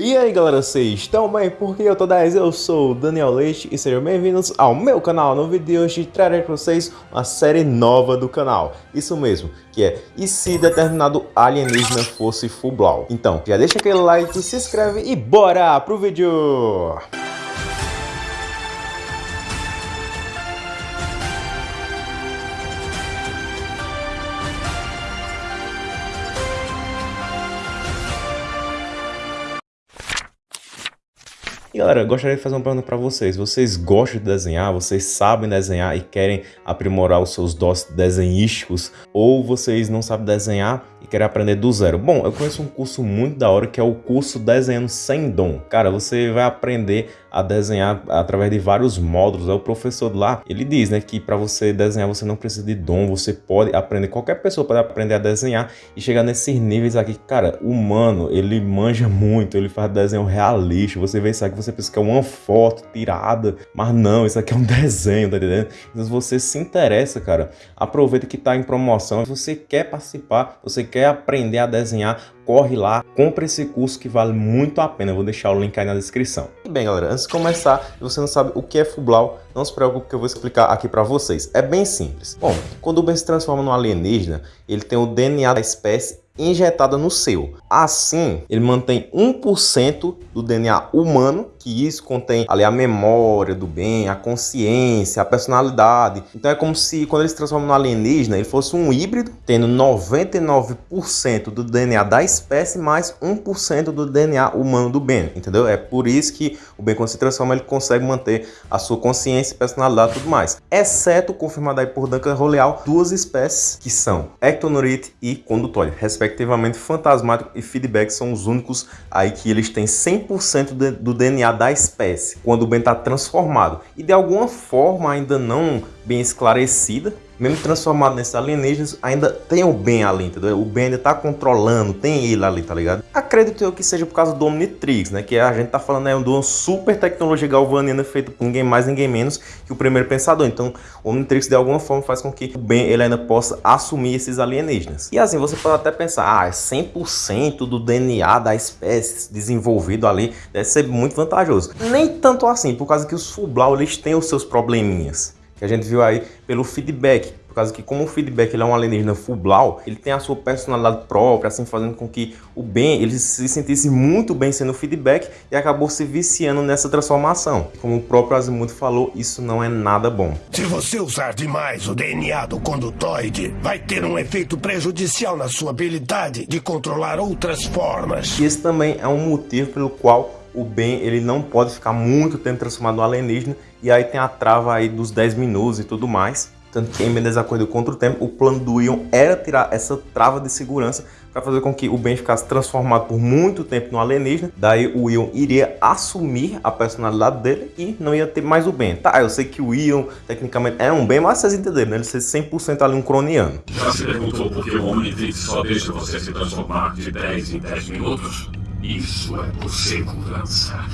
E aí galera, vocês estão bem? Porque eu tô 10, eu sou o Daniel Leite e sejam bem-vindos ao meu canal. No vídeo de hoje trarei para vocês uma série nova do canal. Isso mesmo, que é E se determinado alienígena fosse Fublau? Então, já deixa aquele like, se inscreve e bora pro vídeo! E galera, gostaria de fazer uma pergunta para vocês. Vocês gostam de desenhar? Vocês sabem desenhar e querem aprimorar os seus dons desenhísticos? Ou vocês não sabem desenhar e querem aprender do zero? Bom, eu conheço um curso muito da hora que é o curso Desenhando Sem Dom. Cara, você vai aprender a desenhar através de vários módulos. É o professor lá, ele diz, né, que para você desenhar você não precisa de dom, você pode aprender, qualquer pessoa pode aprender a desenhar e chegar nesses níveis aqui. Cara, o humano, ele manja muito, ele faz desenho realista. Você vê isso aqui, você pensa que é uma foto tirada, mas não, isso aqui é um desenho, tá entendendo? Então se você se interessa, cara, aproveita que tá em promoção. Se você quer participar, você quer aprender a desenhar, corre lá, compra esse curso que vale muito a pena. Eu vou deixar o link aí na descrição. Bem, galera, antes de começar, se você não sabe o que é Fublau, não se preocupe que eu vou explicar aqui para vocês. É bem simples. Bom, quando o Ben se transforma num alienígena, ele tem o DNA da espécie injetada no seu. Assim, ele mantém 1% do DNA humano, que isso contém ali a memória do bem, a consciência, a personalidade. Então é como se quando ele se transforma no alienígena, ele fosse um híbrido, tendo 99% do DNA da espécie mais 1% do DNA humano do Ben, entendeu? É por isso que o Ben quando se transforma, ele consegue manter a sua consciência, personalidade e tudo mais. Exceto, confirmado aí por Duncan Roleal, duas espécies que são Ectonurite e Condutória, respectivamente fantasmático e feedback são os únicos aí que eles têm 100% do DNA da espécie quando o Ben está transformado. E de alguma forma ainda não bem esclarecida mesmo transformado nesses alienígenas, ainda tem o Ben ali, entendeu? O Ben ainda tá controlando, tem ele ali, tá ligado? Acredito eu que seja por causa do Omnitrix, né? Que a gente tá falando aí de uma super tecnologia galvaniana feita por ninguém mais, ninguém menos que o primeiro pensador. Então, o Omnitrix de alguma forma faz com que o Ben ele ainda possa assumir esses alienígenas. E assim, você pode até pensar, ah, é 100% do DNA da espécie desenvolvido ali, deve ser muito vantajoso. Nem tanto assim, por causa que os Fublau, eles têm os seus probleminhas que a gente viu aí pelo feedback, por causa que como o feedback ele é um alienígena Fublau, ele tem a sua personalidade própria, assim fazendo com que o Ben ele se sentisse muito bem sendo feedback e acabou se viciando nessa transformação. Como o próprio Azimuth falou, isso não é nada bom. Se você usar demais o DNA do condutoide, vai ter um efeito prejudicial na sua habilidade de controlar outras formas. E esse também é um motivo pelo qual o Ben ele não pode ficar muito tempo transformado no alienígena e aí tem a trava aí dos 10 minutos e tudo mais. Tanto que em desacordo contra o tempo, o plano do Ion era tirar essa trava de segurança para fazer com que o Ben ficasse transformado por muito tempo no alienígena. Daí o Ion iria assumir a personalidade dele e não ia ter mais o Ben. Tá, eu sei que o Ion tecnicamente é um Ben, mas vocês entenderam, né? Ele ser 100% ali um croniano. Já se perguntou por que o Omnitrix só deixa você se transformar de 10 em 10 minutos? Isso é por segurança.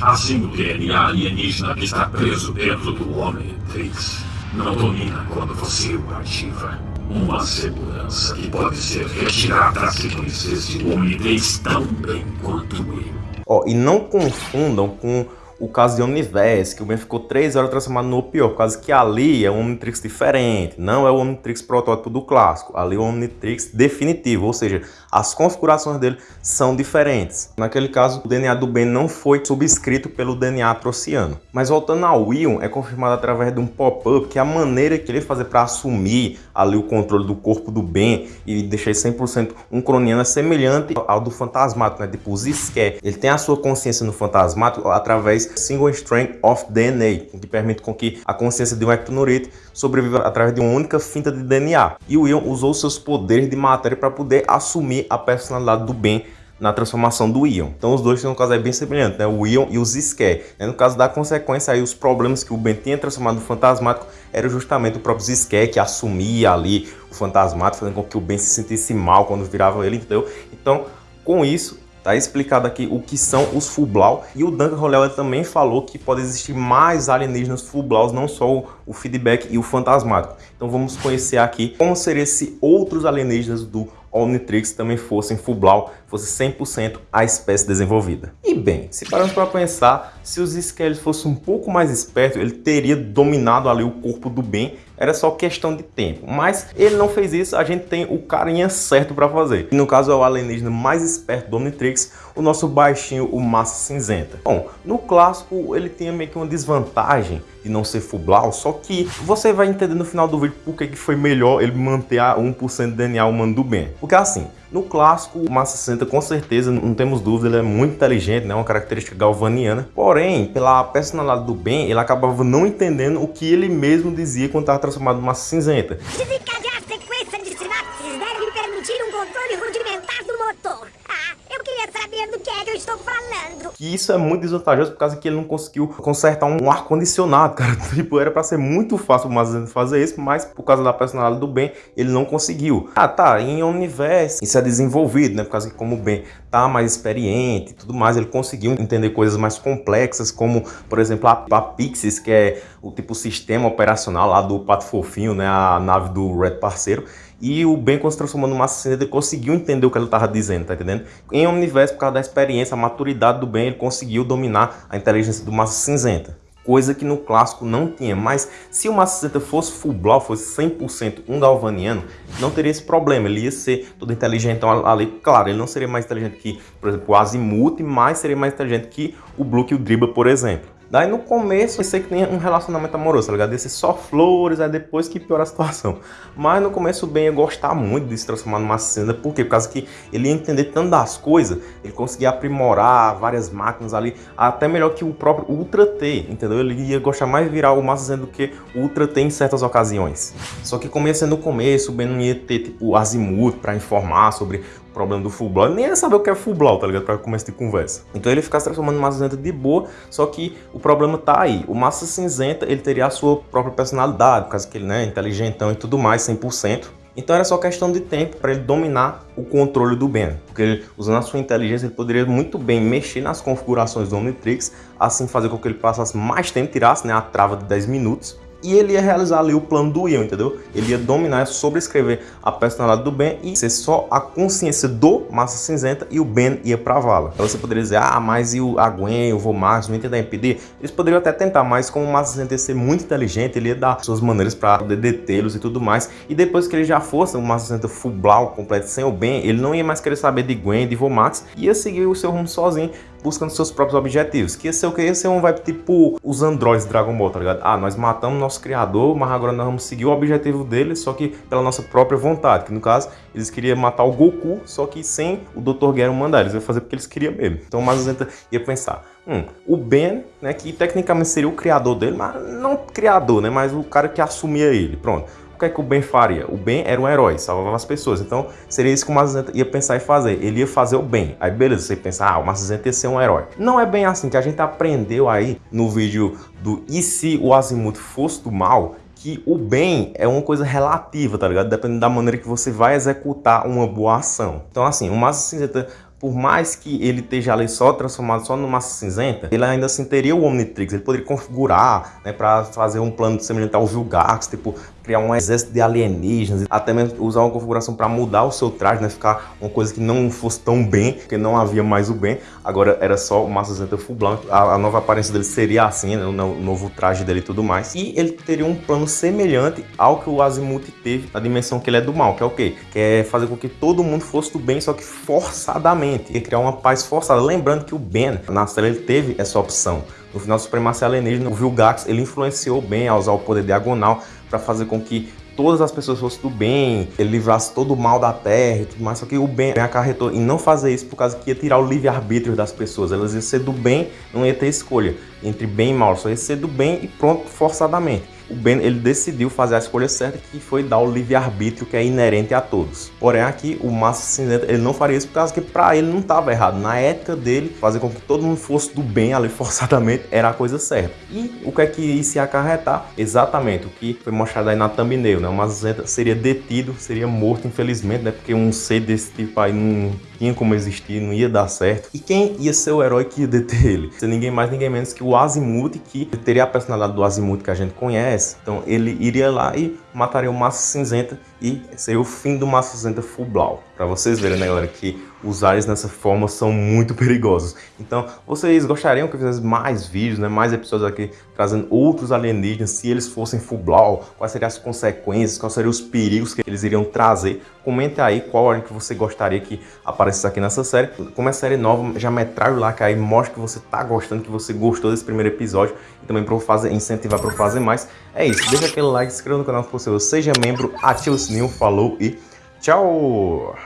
Assim o DNA alienígena que está preso dentro do Omnitrix não domina quando você o ativa. Uma segurança que pode ser retirada se conhecesse o Omnitrix tão bem quanto eu. Ó, e não confundam com o caso de Omniverse, que o Ben ficou 3 horas transformado no pior, por causa que ali é um Omnitrix diferente, não é o Omnitrix protótipo do clássico, ali é o Omnitrix definitivo, ou seja, as configurações dele são diferentes. Naquele caso, o DNA do Ben não foi subscrito pelo DNA atrociano. Mas voltando ao Ion, é confirmado através de um pop-up que a maneira que ele fazer para assumir ali o controle do corpo do Ben e deixar 100% um croniano é semelhante ao do fantasmático, né? Tipo o Zisque. Ele tem a sua consciência no fantasmático através single strand of DNA, que permite com que a consciência de um ectonurite sobreviva através de uma única finta de DNA. E o Ion usou seus poderes de matéria para poder assumir a personalidade do Ben na transformação do Ion. Então os dois têm um caso bem semelhante, né? o Ion e o Zisque. No caso da consequência, aí, os problemas que o Ben tinha transformado no fantasmático era justamente o próprio Zisque que assumia ali o fantasmático, fazendo com que o Ben se sentisse mal quando virava ele, entendeu? Então, com isso, Tá explicado aqui o que são os Fublau e o Duncan Rollel também falou que pode existir mais alienígenas Fublaus, não só o feedback e o fantasmático. Então vamos conhecer aqui como seriam se outros alienígenas do Omnitrix também fossem Fublau, fosse 100% a espécie desenvolvida. E bem, se pararmos para pensar, se os Skellies fossem um pouco mais espertos, ele teria dominado ali o corpo do Ben, era só questão de tempo. Mas ele não fez isso, a gente tem o carinha certo para fazer. E no caso é o alienígena mais esperto do Omnitrix, o nosso baixinho, o Massa Cinzenta. Bom, no clássico ele tinha meio que uma desvantagem de não ser Fublau, só que você vai entender no final do vídeo por que foi melhor ele manter a 1% de DNA humano do Ben. Porque assim, no clássico, o Massa 60 com certeza, não temos dúvida, ele é muito inteligente, né? uma característica galvaniana. Porém, pela personalidade do Ben, ele acabava não entendendo o que ele mesmo dizia quando estava transformado em Massa Cinzenta. Desencadear a sequência de sinapses deve lhe permitir um controle rudimentar do motor. Ah, eu queria saber do que é que eu estou falando. E isso é muito desvantajoso por causa que ele não conseguiu consertar um ar-condicionado, cara. Tipo, era pra ser muito fácil o Mazda fazer isso, mas por causa da personalidade do Ben, ele não conseguiu. Ah, tá, em Omniverse, isso é desenvolvido, né? Por causa que como o Ben tá mais experiente e tudo mais, ele conseguiu entender coisas mais complexas, como, por exemplo, a, a Pixis, que é o tipo sistema operacional lá do Pato Fofinho, né? A nave do Red Parceiro. E o quando se transformou Massa Cinzenta, ele conseguiu entender o que ele estava dizendo, tá entendendo? Em Omniverse, por causa da experiência, a maturidade do Ben, ele conseguiu dominar a inteligência do Massa Cinzenta. Coisa que no clássico não tinha, mas se o Massa Cinzenta fosse full blau, fosse 100% um galvaniano, não teria esse problema, ele ia ser todo inteligente ali, claro, ele não seria mais inteligente que, por exemplo, o Azimuth, mas seria mais inteligente que o Blue e o Dribble, por exemplo. Daí no começo eu sei que tem um relacionamento amoroso, tá ligado? Desse só flores, aí depois que piora a situação. Mas no começo o Ben ia gostar muito de se transformar numa cena, por quê? Por causa que ele ia entender tanto das coisas, ele conseguia aprimorar várias máquinas ali, até melhor que o próprio Ultra T, entendeu? Ele ia gostar mais de virar o Massa do que o Ultra T em certas ocasiões. Só que como ia ser no começo, o Ben não ia ter tipo azimuth para informar sobre problema do full blow, nem ia saber o que é full tá ligado? Pra começar de conversa. Então ele ficar se transformando massa cinzenta de boa, só que o problema tá aí. O massa cinzenta, ele teria a sua própria personalidade, por causa que ele né, é inteligentão e tudo mais, 100%. Então era só questão de tempo para ele dominar o controle do Ben, porque ele, usando a sua inteligência ele poderia muito bem mexer nas configurações do Omnitrix, assim fazer com que ele passasse mais tempo, tirasse né, a trava de 10 minutos, e ele ia realizar ali o plano do Ian, entendeu? Ele ia dominar, sobrescrever a personalidade do Ben e ser só a consciência do Massa Cinzenta e o Ben ia pra vala. Então você poderia dizer, ah, mas e o, a Gwen, o Vomax, não tentar impedir? Eles poderiam até tentar, mas como o Massa Cinzenta ia ser muito inteligente, ele ia dar suas maneiras para poder detê-los e tudo mais. E depois que ele já fosse o Massa Cinzenta full completo sem o Ben, ele não ia mais querer saber de Gwen, de Vomax, ia seguir o seu rumo sozinho buscando seus próprios objetivos. Que ia ser o que? Ia ser um vai tipo os androides Dragon Ball, tá ligado? Ah, nós matamos nosso criador, mas agora nós vamos seguir o objetivo dele, só que pela nossa própria vontade. Que no caso, eles queriam matar o Goku, só que sem o Dr. Gero mandar. Eles iam fazer porque eles queriam mesmo. Então o Mazuzenta ia pensar, Hum, o Ben, né, que tecnicamente seria o criador dele, mas não criador, né, mas o cara que assumia ele, pronto que é que o Ben faria? O Ben era um herói, salvava as pessoas. Então, seria isso que o Mazuzenta ia pensar em fazer. Ele ia fazer o bem. Aí, beleza, você pensa, ah, o Mazuzenta ia ser um herói. Não é bem assim, que a gente aprendeu aí no vídeo do E se o Azimuth fosse do mal, que o bem é uma coisa relativa, tá ligado? Dependendo da maneira que você vai executar uma boa ação. Então, assim, o Massa Cinzenta por mais que ele esteja ali só transformado só no massa cinzenta, ele ainda assim teria o Omnitrix, ele poderia configurar, né, para fazer um plano semelhante ao Vilgax, tipo, criar um exército de alienígenas, até mesmo usar uma configuração para mudar o seu traje, né, ficar uma coisa que não fosse tão bem, porque não havia mais o bem, agora era só o Massa Cinzenta full blanco, a, a, nova aparência dele seria assim, né, o, novo traje dele e tudo mais, e ele teria um plano semelhante ao que o Azimuth teve na dimensão que ele é do mal, que é o quê? Que é fazer com que todo mundo fosse do bem, só que forçadamente, e criar uma paz forçada, lembrando que o Ben, na série, ele teve essa opção, no final do Supremacia Alienígena, o Vilgax, ele influenciou bem a usar o poder diagonal para fazer com que todas as pessoas fossem do bem, ele livrasse todo o mal da terra e tudo mais, só que o bem acarretou em não fazer isso por causa que ia tirar o livre-arbítrio das pessoas, elas iam ser do bem, não ia ter escolha entre bem e mal, só ia ser do bem e pronto, forçadamente o Ben ele decidiu fazer a escolha certa, que foi dar o livre-arbítrio que é inerente a todos. Porém, aqui o Massa Cinzenta ele não faria isso por causa que para ele não estava errado. Na ética dele, fazer com que todo mundo fosse do bem ali forçadamente era a coisa certa. E o que é que isso ia acarretar? Exatamente o que foi mostrado aí na thumbnail, né? O Massa Cinzenta seria detido, seria morto, infelizmente, né? Porque um ser desse tipo aí não tinha como existir, não ia dar certo. E quem ia ser o herói que ia deter ele? Ser ninguém mais, ninguém menos que o Azimuth, que teria a personalidade do Azimuth que a gente conhece. Então ele iria lá e mataria o Massa Cinzenta e seria o fim do Massa Cinzenta Full Blau. Pra vocês verem, né, galera, que os ares nessa forma são muito perigosos. Então, vocês gostariam que eu fizesse mais vídeos, né, mais episódios aqui, trazendo outros alienígenas, se eles fossem Full Blau, quais seriam as consequências, quais seriam os perigos que eles iriam trazer. Comente aí qual ordem que você gostaria que aparecesse aqui nessa série. Como é série nova, já metralha o like aí, mostra que você tá gostando, que você gostou desse primeiro episódio e também para fazer, incentivar para fazer mais. É isso, deixa aquele like, se inscreva no canal se você seja membro, ativa o sininho, falou e tchau!